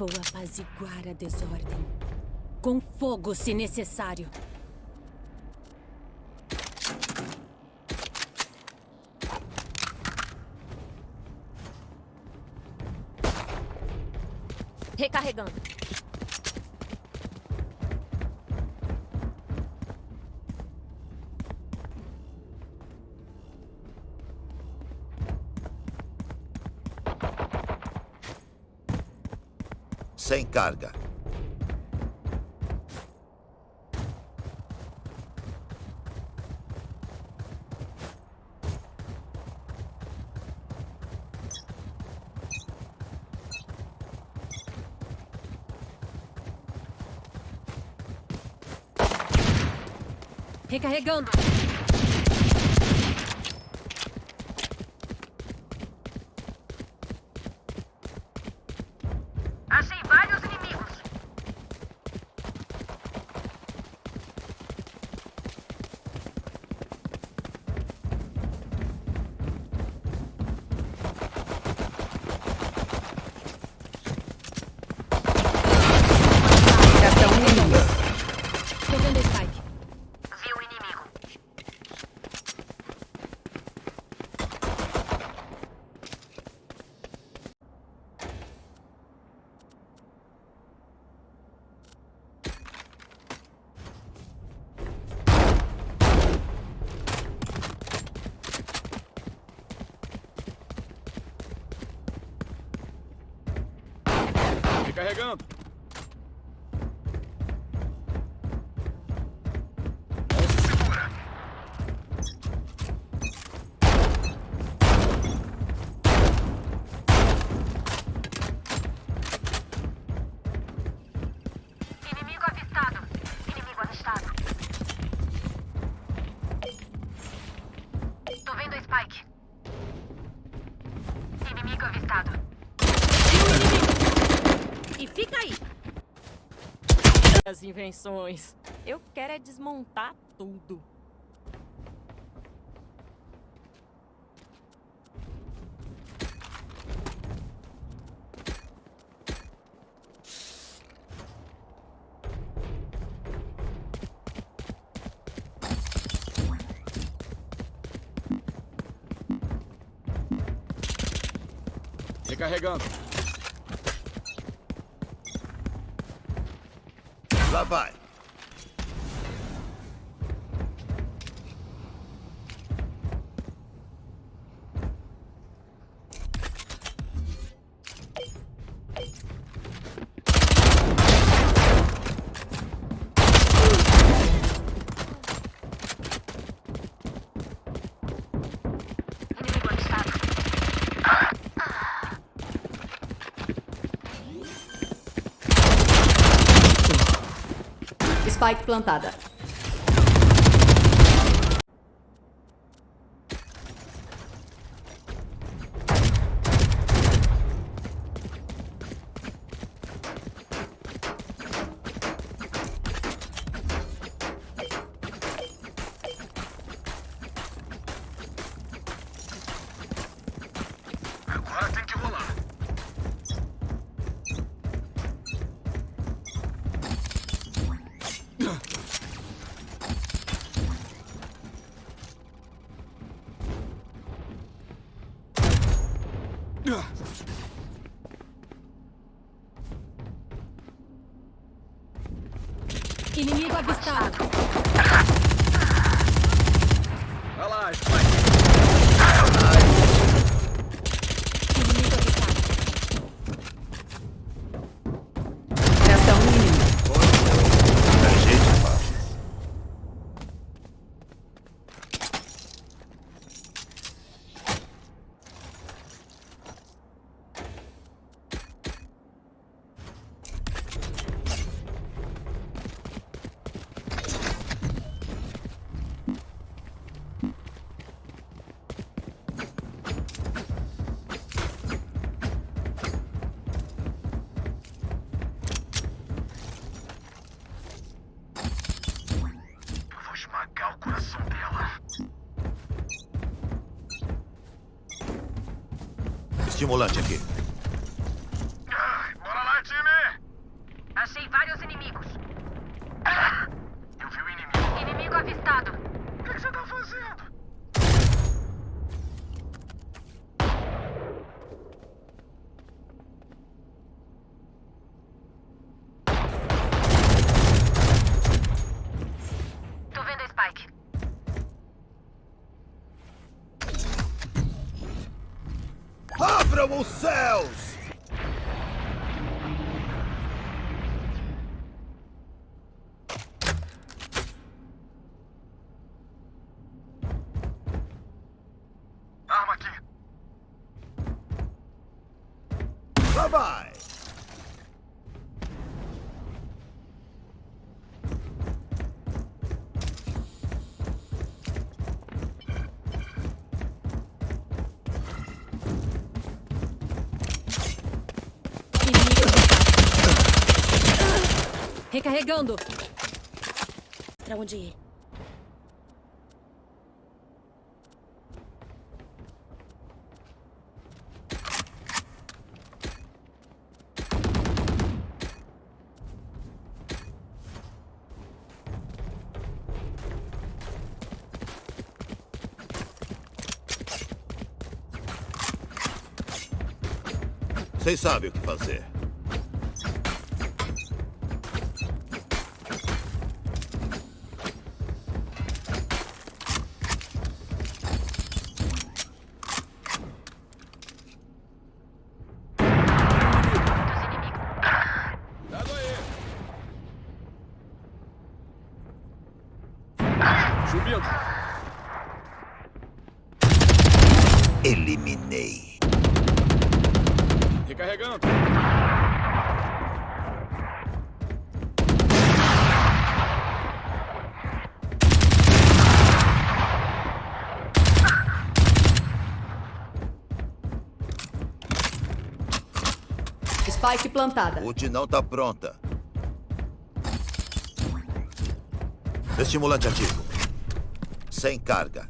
Vou apaziguar a desordem. Com fogo, se necessário. Recarregando. Carga. Recarregando. Recarregando. Invenções. Eu quero é desmontar tudo. Recarregando. Lá Spike plantada. Inimigo avistado. Vai lá, Spike. क्यों बोला चलिए Avistado. Recarregando. Pra onde ir? Vocês sabem o que fazer. Spike plantada. Não tá pronta. Estimulante ativo. Sem carga.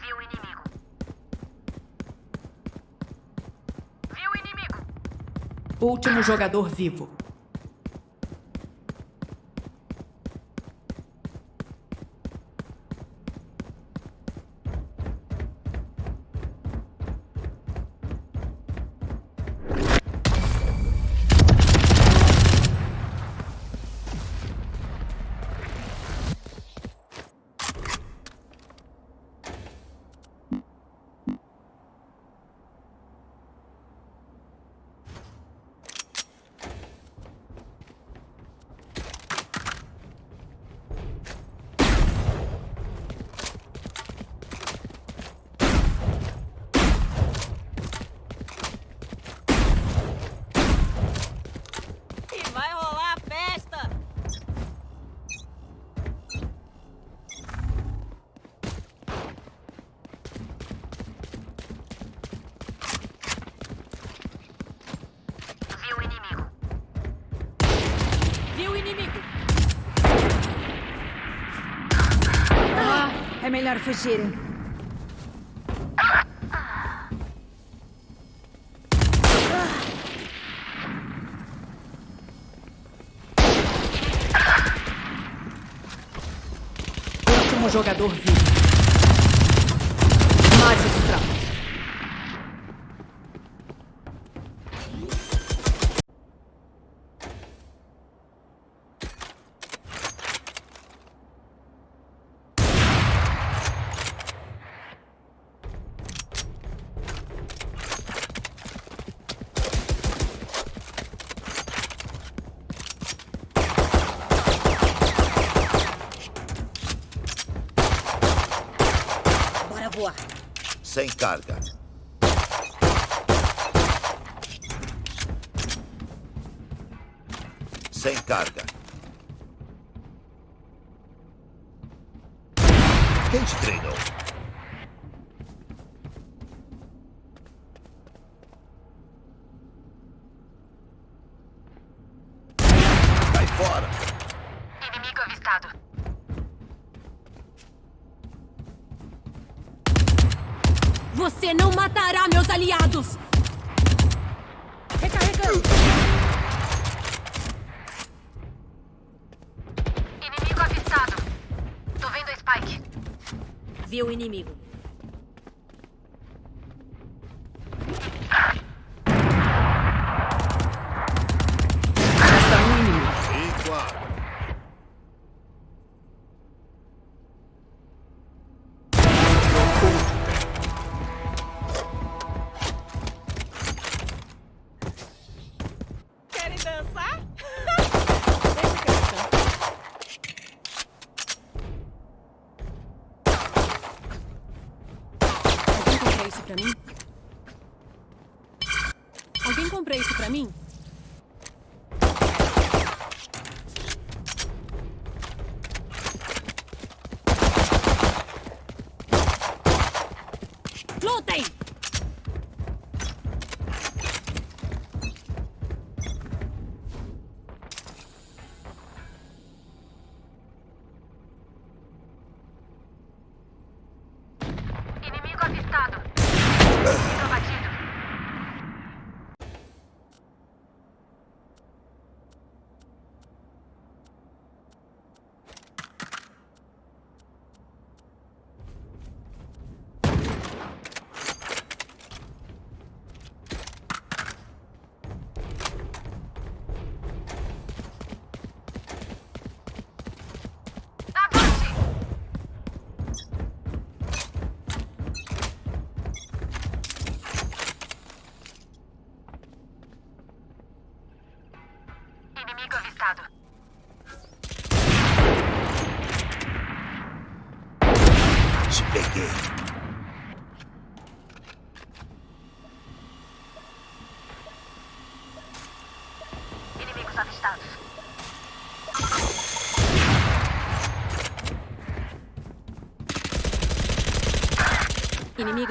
Viu o inimigo. Viu o inimigo. Último jogador vivo. E vai rolar a festa! Viu o inimigo. Viu o inimigo. É melhor fugirem. Último jogador vivo. Magistral. Bora voar. Sem carga. Sem carga. Quem te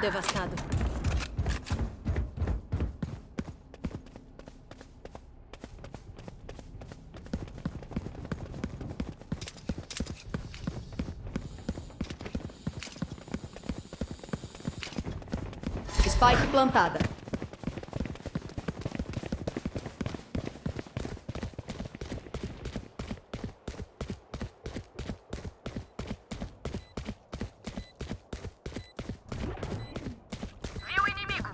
devastado. Spike plantada. Viu o inimigo?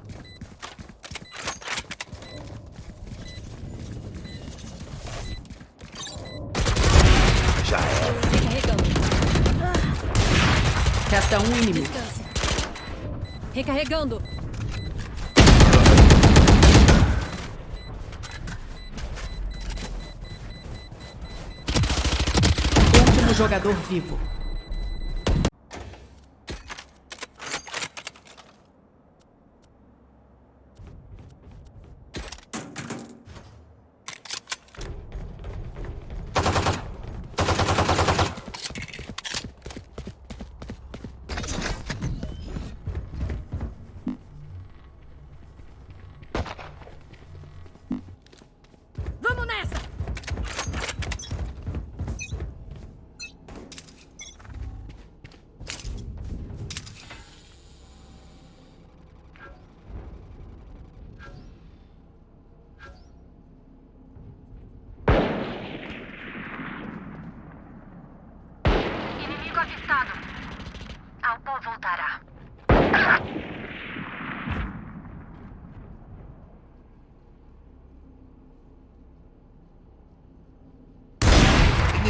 Já era. Recarregando. Resta um inimigo. Descanse. Recarregando. Último jogador vivo.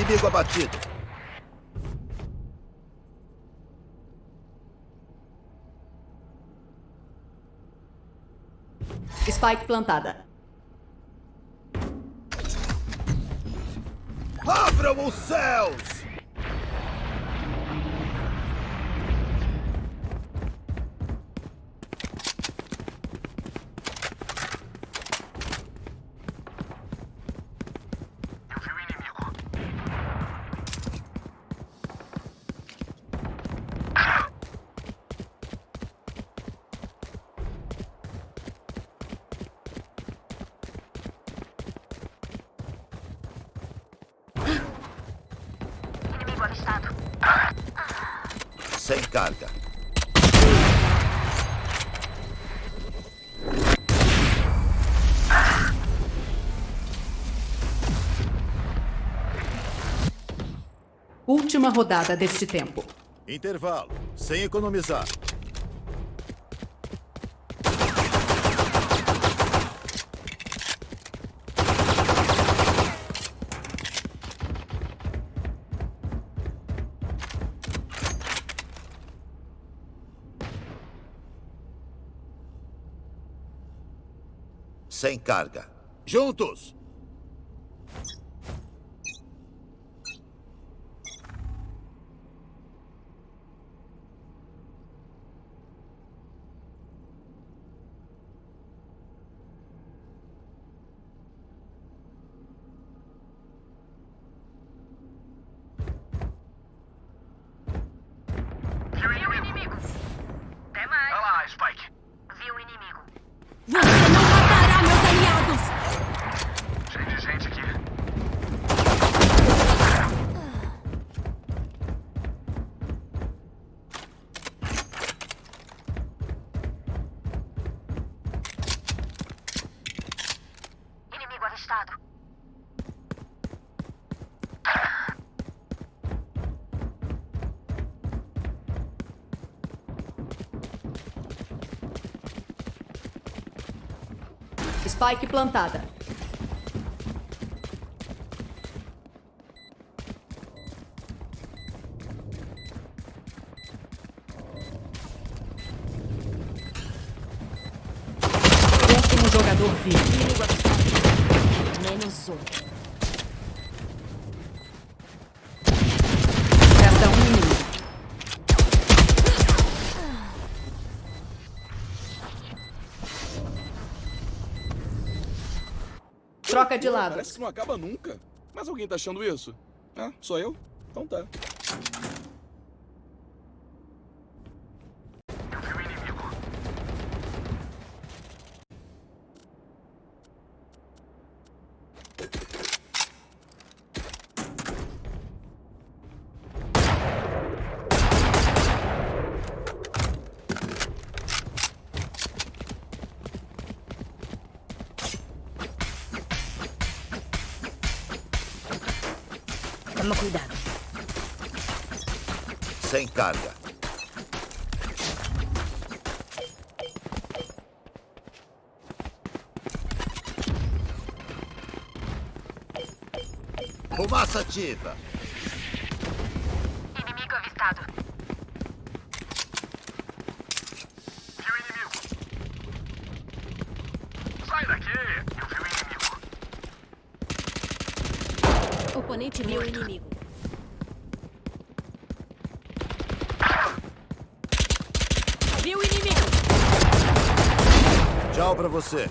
Inimigo abatido. Spike plantada. Abram os céus! Eu vi o inimigo. Inimigo avistado. Sem carga. Última rodada deste tempo. Intervalo. Sem economizar. Sem carga. Juntos! Spike plantada. Troca de lado. Parece que não acaba nunca. Mas alguém tá achando isso? Ah, sou eu? Então tá. Sem carga. Fumaça ativa. Inimigo avistado. Viu o inimigo? Sai daqui! Eu vi o inimigo. Oponente viu o inimigo. Viu o inimigo. Tchau pra você.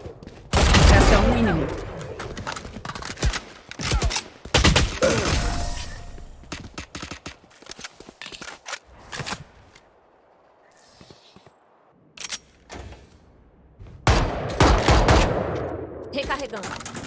Resta um inimigo. Recarregando.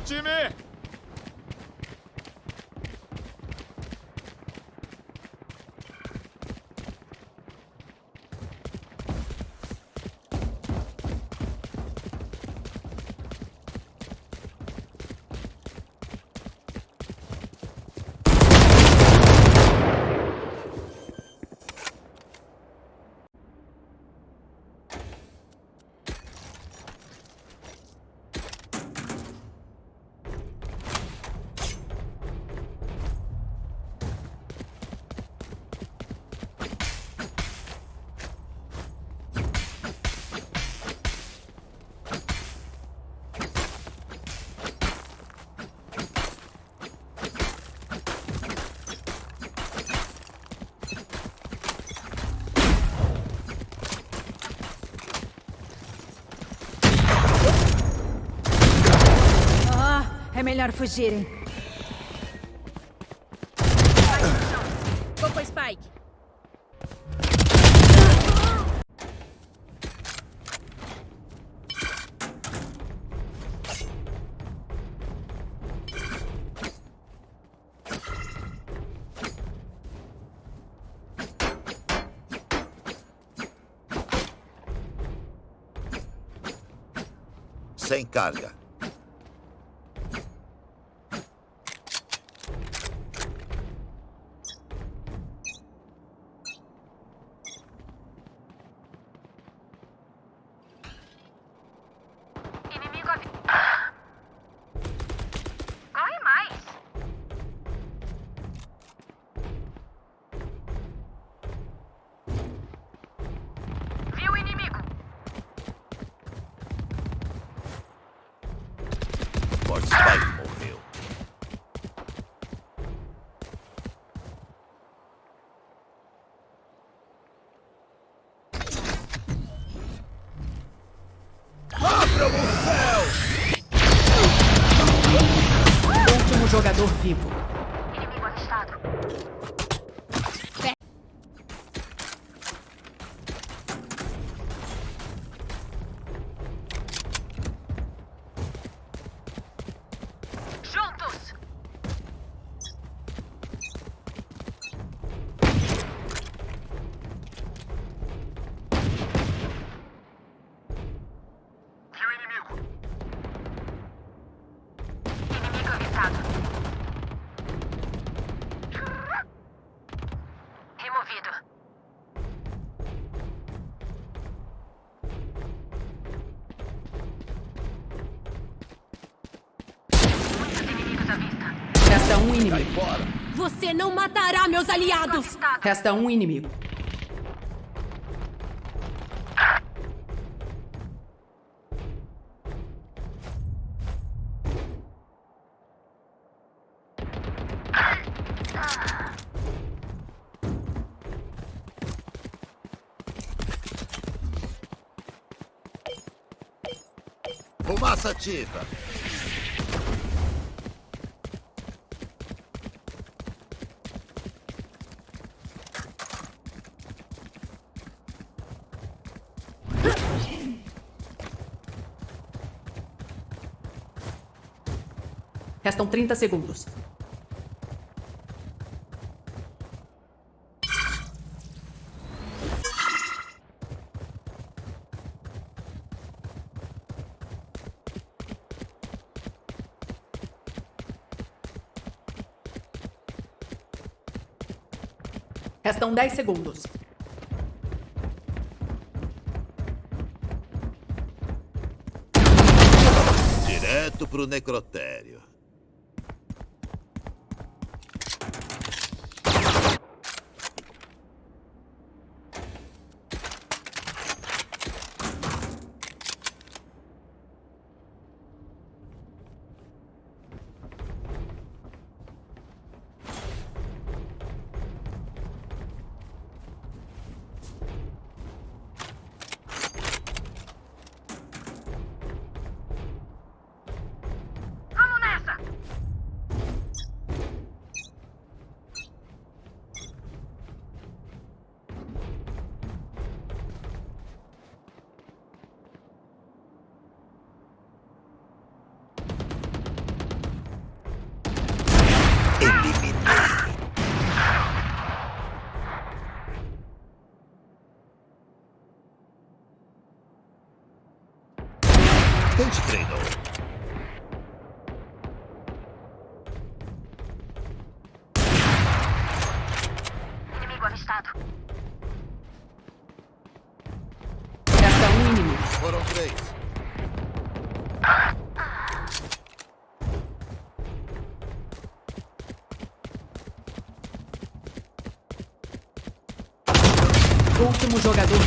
Time! Ah, é melhor fugirem. Vou com Spike. Sem carga. Spike Removido. Muitos inimigos à vista. Resta um inimigo. Você não matará meus aliados! Resta um inimigo. Ativa. Restam 30 segundos. Restam 10 segundos. Direto pro necrotério. Quem te treinou? Inimigo avistado. Resta um inimigo. Foram três. Último jogador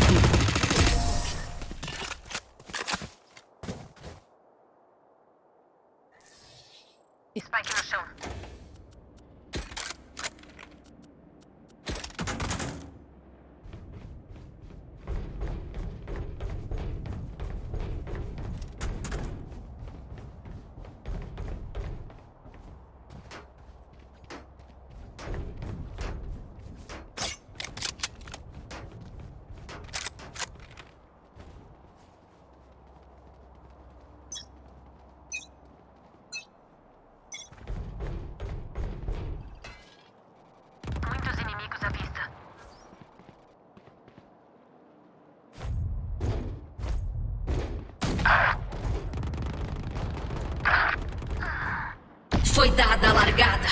dada a largada.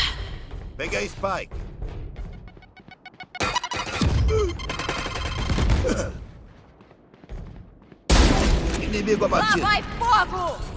Peguei Spike. Inimigo Lá abatido. vai fogo!